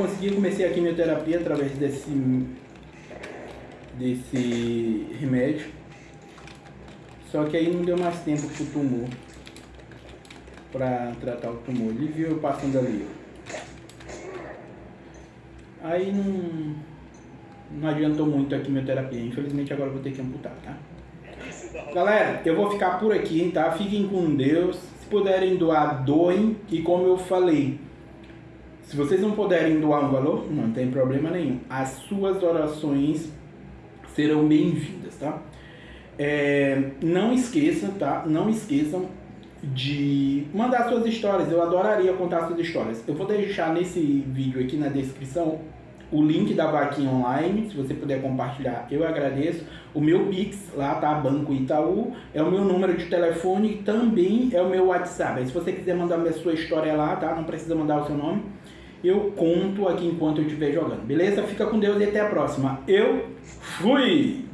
consegui, comecei a quimioterapia através desse, desse remédio. Só que aí não deu mais tempo pro tumor. Pra tratar o tumor. Ele viu eu passando ali. Aí não, não adiantou muito a quimioterapia. Infelizmente agora eu vou ter que amputar, tá? Galera, eu vou ficar por aqui, tá? Fiquem com Deus. Se puderem doar, doem. E como eu falei, se vocês não puderem doar um valor, não tem problema nenhum. As suas orações serão bem-vindas, tá? É, não esqueçam, tá? Não esqueçam de mandar suas histórias. Eu adoraria contar suas histórias. Eu vou deixar nesse vídeo aqui na descrição o link da vaquinha online, se você puder compartilhar, eu agradeço. O meu Pix, lá tá, Banco Itaú, é o meu número de telefone e também é o meu WhatsApp. Aí, se você quiser mandar a sua história lá, tá? Não precisa mandar o seu nome. Eu conto aqui enquanto eu estiver jogando, beleza? Fica com Deus e até a próxima. Eu fui!